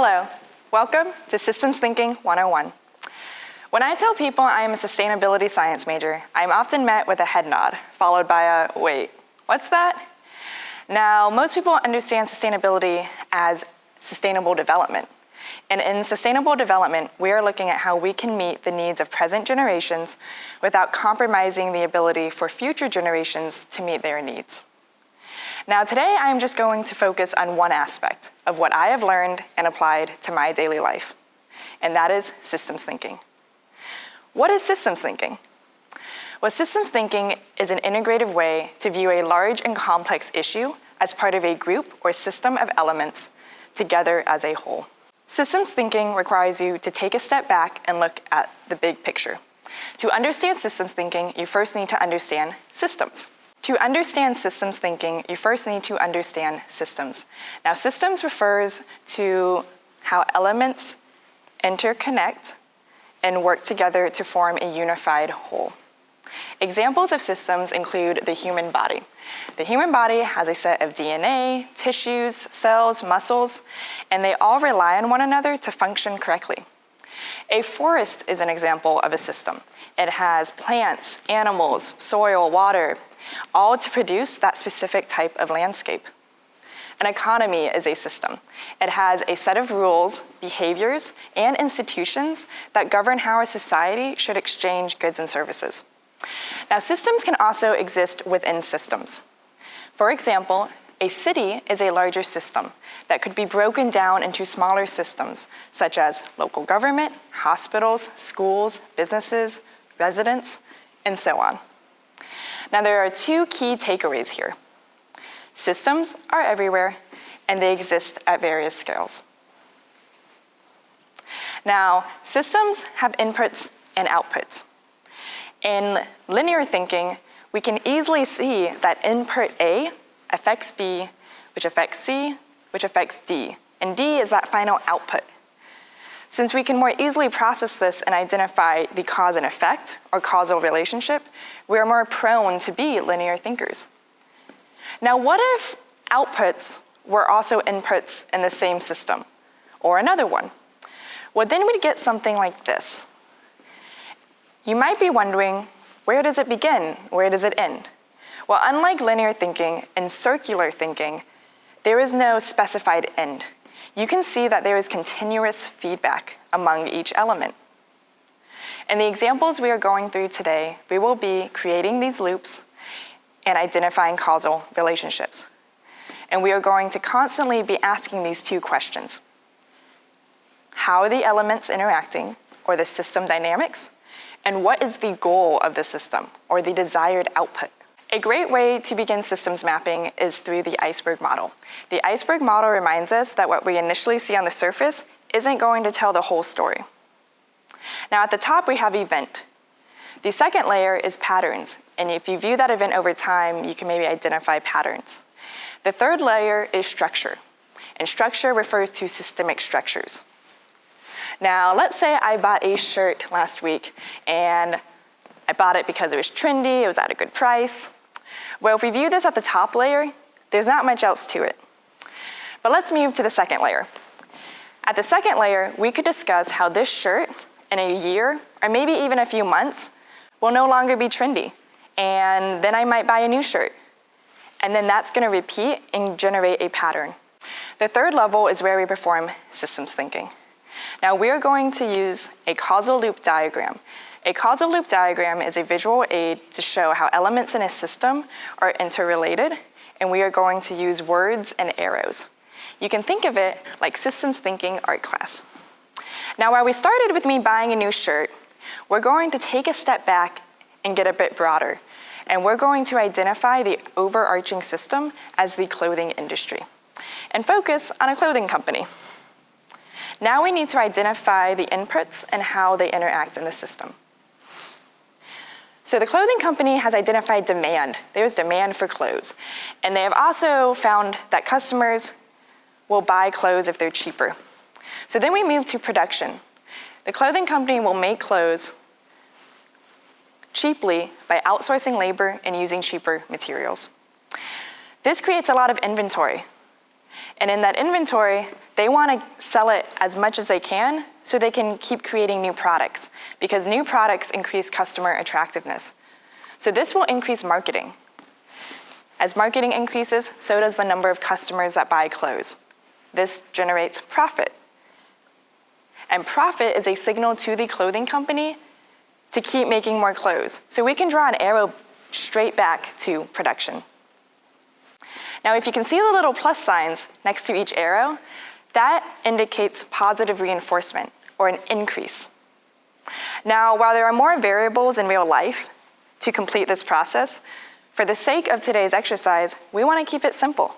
Hello, welcome to Systems Thinking 101. When I tell people I am a sustainability science major, I am often met with a head nod, followed by a, wait, what's that? Now, most people understand sustainability as sustainable development. And in sustainable development, we are looking at how we can meet the needs of present generations without compromising the ability for future generations to meet their needs. Now today, I am just going to focus on one aspect of what I have learned and applied to my daily life, and that is systems thinking. What is systems thinking? Well, systems thinking is an integrative way to view a large and complex issue as part of a group or system of elements together as a whole. Systems thinking requires you to take a step back and look at the big picture. To understand systems thinking, you first need to understand systems. To understand systems thinking, you first need to understand systems. Now, systems refers to how elements interconnect and work together to form a unified whole. Examples of systems include the human body. The human body has a set of DNA, tissues, cells, muscles, and they all rely on one another to function correctly. A forest is an example of a system. It has plants, animals, soil, water, all to produce that specific type of landscape. An economy is a system. It has a set of rules, behaviors, and institutions that govern how a society should exchange goods and services. Now, systems can also exist within systems. For example, a city is a larger system that could be broken down into smaller systems, such as local government, hospitals, schools, businesses, residents, and so on. Now, there are two key takeaways here. Systems are everywhere, and they exist at various scales. Now, systems have inputs and outputs. In linear thinking, we can easily see that input A affects B, which affects C, which affects D, and D is that final output. Since we can more easily process this and identify the cause and effect or causal relationship, we are more prone to be linear thinkers. Now, what if outputs were also inputs in the same system? Or another one? Well, then we'd get something like this. You might be wondering, where does it begin? Where does it end? Well, unlike linear thinking and circular thinking, there is no specified end. You can see that there is continuous feedback among each element. In the examples we are going through today, we will be creating these loops and identifying causal relationships. And we are going to constantly be asking these two questions. How are the elements interacting, or the system dynamics? And what is the goal of the system, or the desired output? A great way to begin systems mapping is through the iceberg model. The iceberg model reminds us that what we initially see on the surface isn't going to tell the whole story. Now at the top we have event. The second layer is patterns, and if you view that event over time, you can maybe identify patterns. The third layer is structure, and structure refers to systemic structures. Now, let's say I bought a shirt last week, and I bought it because it was trendy, it was at a good price. Well, if we view this at the top layer, there's not much else to it. But let's move to the second layer. At the second layer, we could discuss how this shirt in a year, or maybe even a few months, will no longer be trendy and then I might buy a new shirt. And then that's gonna repeat and generate a pattern. The third level is where we perform systems thinking. Now we're going to use a causal loop diagram. A causal loop diagram is a visual aid to show how elements in a system are interrelated, and we are going to use words and arrows. You can think of it like systems thinking art class. Now while we started with me buying a new shirt, we're going to take a step back and get a bit broader and we're going to identify the overarching system as the clothing industry and focus on a clothing company. Now we need to identify the inputs and how they interact in the system. So the clothing company has identified demand. There's demand for clothes. And they have also found that customers will buy clothes if they're cheaper. So then we move to production. The clothing company will make clothes cheaply by outsourcing labor and using cheaper materials. This creates a lot of inventory. And in that inventory, they want to sell it as much as they can so they can keep creating new products because new products increase customer attractiveness. So this will increase marketing. As marketing increases, so does the number of customers that buy clothes. This generates profit. And profit is a signal to the clothing company to keep making more clothes. So we can draw an arrow straight back to production. Now, if you can see the little plus signs next to each arrow, that indicates positive reinforcement or an increase. Now, while there are more variables in real life to complete this process, for the sake of today's exercise, we want to keep it simple.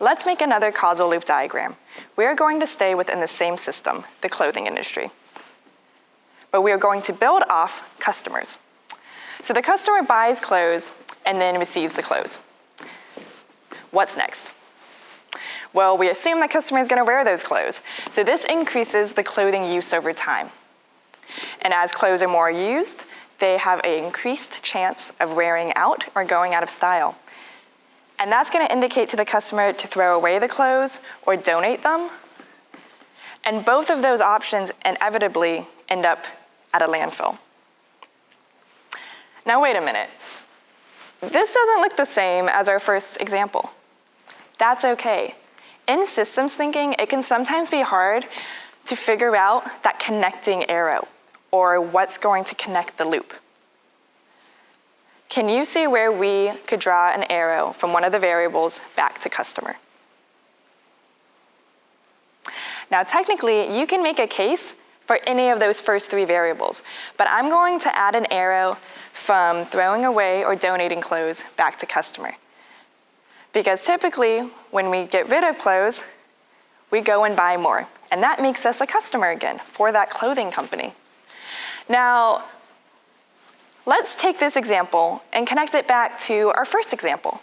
Let's make another causal loop diagram. We are going to stay within the same system, the clothing industry. But we are going to build off customers. So the customer buys clothes and then receives the clothes. What's next? Well, we assume the customer is going to wear those clothes. So this increases the clothing use over time. And as clothes are more used, they have an increased chance of wearing out or going out of style. And that's going to indicate to the customer to throw away the clothes or donate them. And both of those options inevitably end up at a landfill. Now wait a minute. This doesn't look the same as our first example. That's okay. In systems thinking, it can sometimes be hard to figure out that connecting arrow or what's going to connect the loop. Can you see where we could draw an arrow from one of the variables back to customer? Now technically, you can make a case for any of those first three variables, but I'm going to add an arrow from throwing away or donating clothes back to customer. Because typically, when we get rid of clothes, we go and buy more, and that makes us a customer again for that clothing company. Now, Let's take this example and connect it back to our first example.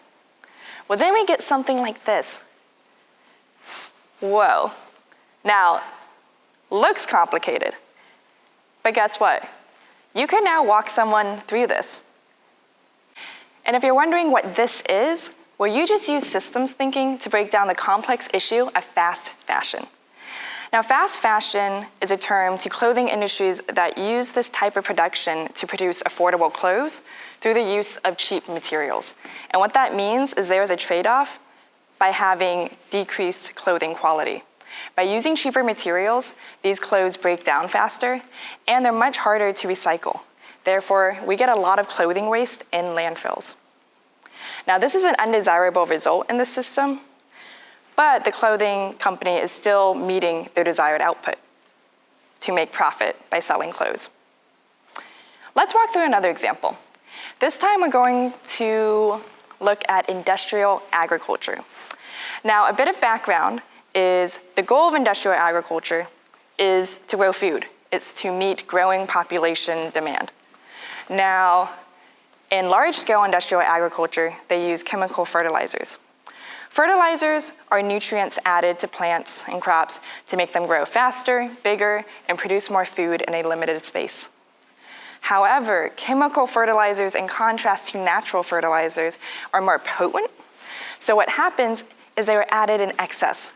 Well, then we get something like this. Whoa. Now, looks complicated, but guess what? You can now walk someone through this. And if you're wondering what this is, well, you just use systems thinking to break down the complex issue of fast fashion. Now, fast fashion is a term to clothing industries that use this type of production to produce affordable clothes through the use of cheap materials. And what that means is there's a trade-off by having decreased clothing quality. By using cheaper materials, these clothes break down faster, and they're much harder to recycle. Therefore, we get a lot of clothing waste in landfills. Now, this is an undesirable result in the system, but the clothing company is still meeting their desired output to make profit by selling clothes. Let's walk through another example. This time we're going to look at industrial agriculture. Now, a bit of background is the goal of industrial agriculture is to grow food. It's to meet growing population demand. Now, in large-scale industrial agriculture, they use chemical fertilizers. Fertilizers are nutrients added to plants and crops to make them grow faster, bigger, and produce more food in a limited space. However, chemical fertilizers, in contrast to natural fertilizers, are more potent. So what happens is they are added in excess,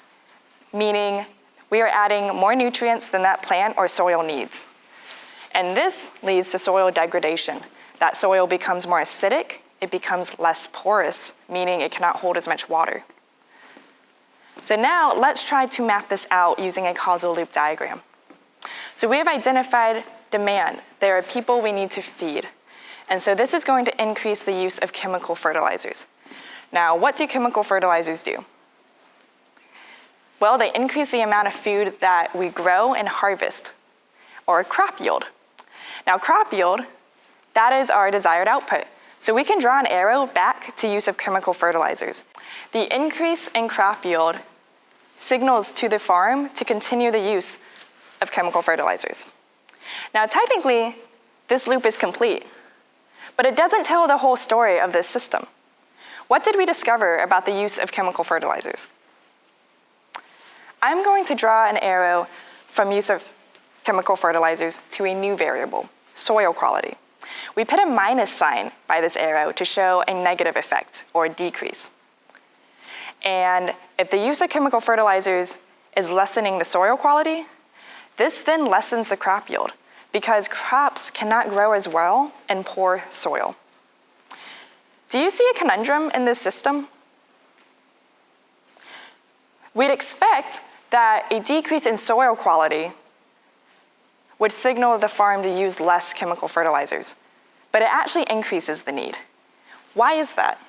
meaning we are adding more nutrients than that plant or soil needs. And this leads to soil degradation. That soil becomes more acidic it becomes less porous, meaning it cannot hold as much water. So now let's try to map this out using a causal loop diagram. So we have identified demand. There are people we need to feed. And so this is going to increase the use of chemical fertilizers. Now, what do chemical fertilizers do? Well, they increase the amount of food that we grow and harvest, or crop yield. Now, crop yield, that is our desired output. So we can draw an arrow back to use of chemical fertilizers. The increase in crop yield signals to the farm to continue the use of chemical fertilizers. Now technically, this loop is complete, but it doesn't tell the whole story of this system. What did we discover about the use of chemical fertilizers? I'm going to draw an arrow from use of chemical fertilizers to a new variable, soil quality. We put a minus sign by this arrow to show a negative effect or decrease. And if the use of chemical fertilizers is lessening the soil quality, this then lessens the crop yield because crops cannot grow as well in poor soil. Do you see a conundrum in this system? We'd expect that a decrease in soil quality would signal the farm to use less chemical fertilizers, but it actually increases the need. Why is that?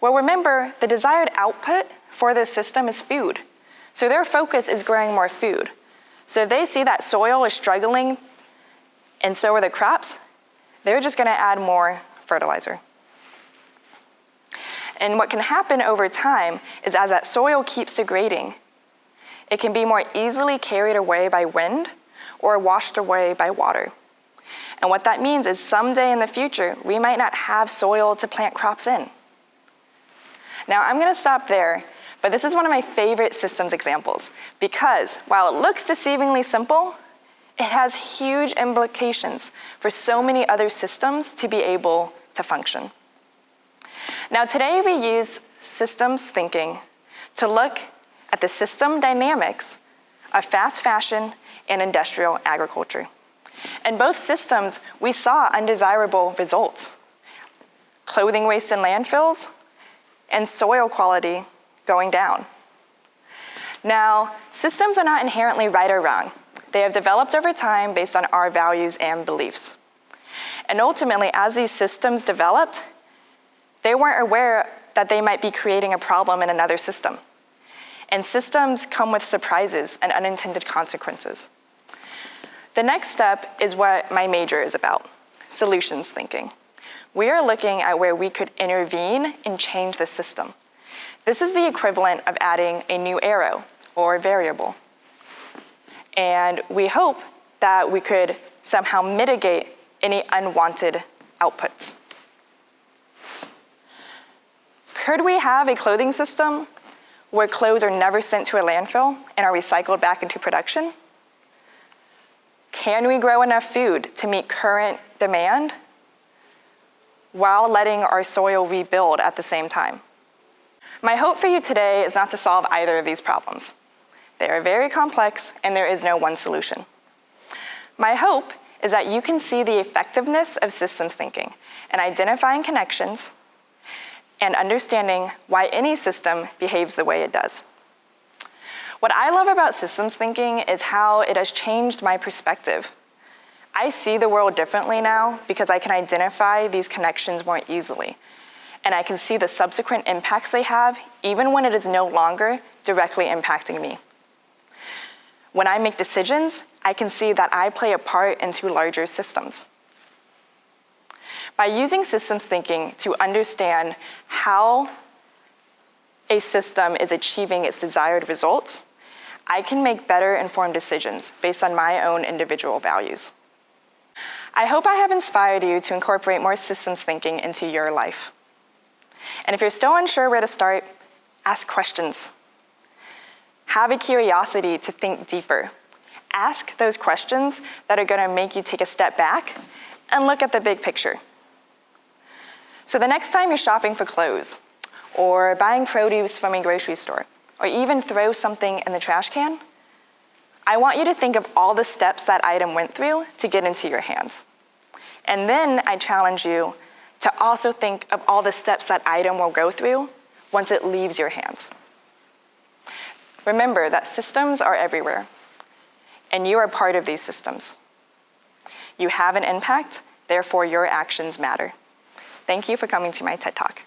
Well, remember, the desired output for this system is food. So their focus is growing more food. So if they see that soil is struggling and so are the crops, they're just gonna add more fertilizer. And what can happen over time is as that soil keeps degrading, it can be more easily carried away by wind or washed away by water. And what that means is someday in the future, we might not have soil to plant crops in. Now I'm gonna stop there, but this is one of my favorite systems examples because while it looks deceivingly simple, it has huge implications for so many other systems to be able to function. Now today we use systems thinking to look at the system dynamics of fast fashion and industrial agriculture. In both systems, we saw undesirable results. Clothing waste in landfills and soil quality going down. Now, systems are not inherently right or wrong. They have developed over time based on our values and beliefs. And ultimately, as these systems developed, they weren't aware that they might be creating a problem in another system. And systems come with surprises and unintended consequences. The next step is what my major is about, solutions thinking. We are looking at where we could intervene and change the system. This is the equivalent of adding a new arrow or variable. And we hope that we could somehow mitigate any unwanted outputs. Could we have a clothing system where clothes are never sent to a landfill and are recycled back into production? Can we grow enough food to meet current demand while letting our soil rebuild at the same time? My hope for you today is not to solve either of these problems. They are very complex and there is no one solution. My hope is that you can see the effectiveness of systems thinking and identifying connections and understanding why any system behaves the way it does. What I love about systems thinking is how it has changed my perspective. I see the world differently now because I can identify these connections more easily. And I can see the subsequent impacts they have even when it is no longer directly impacting me. When I make decisions, I can see that I play a part into larger systems. By using systems thinking to understand how a system is achieving its desired results, I can make better informed decisions based on my own individual values. I hope I have inspired you to incorporate more systems thinking into your life. And if you're still unsure where to start, ask questions. Have a curiosity to think deeper. Ask those questions that are gonna make you take a step back and look at the big picture. So the next time you're shopping for clothes, or buying produce from a grocery store, or even throw something in the trash can, I want you to think of all the steps that item went through to get into your hands. And then I challenge you to also think of all the steps that item will go through once it leaves your hands. Remember that systems are everywhere, and you are part of these systems. You have an impact, therefore your actions matter. Thank you for coming to my TED Talk.